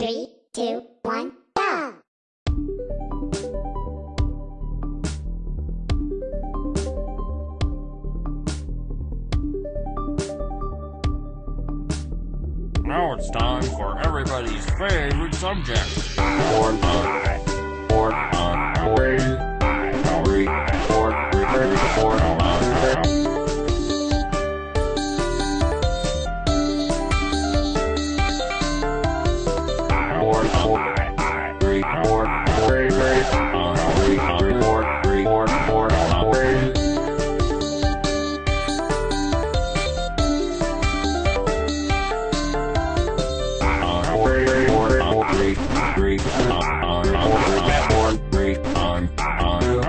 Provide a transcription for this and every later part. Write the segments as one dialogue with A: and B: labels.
A: Three, two, one, go!
B: Now it's time for everybody's favorite subject. three on on on on on on on on on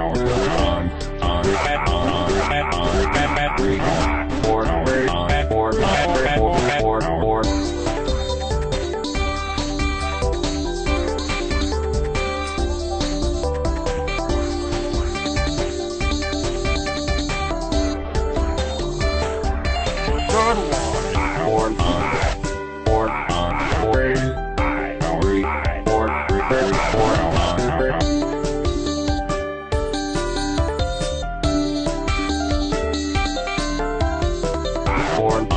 B: on on one.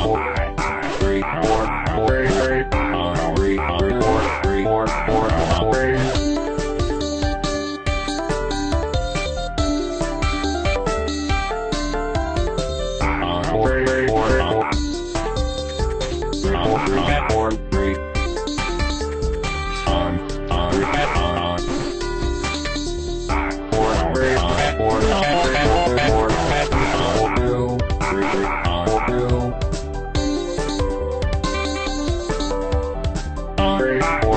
B: Or, or, or, or, or, or, or, or, or, or, Bye.